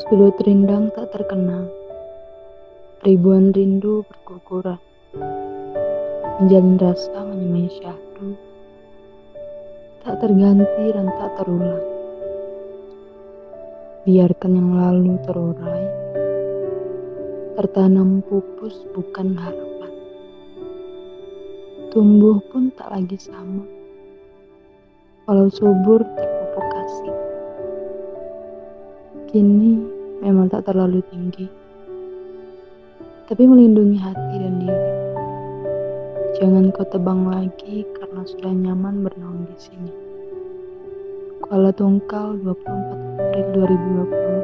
Sudut rindang tak terkenal, ribuan rindu berguguran, menjalin rasa menyemai syahdu, tak terganti dan tak terulang. Biarkan yang lalu terurai, tertanam pupus bukan harapan. Tumbuh pun tak lagi sama, walau subur terpupuk Kini memang tak terlalu tinggi, tapi melindungi hati dan diri. Jangan kau tebang lagi karena sudah nyaman bernaung di sini. Kuala Tungkal 24 April 2020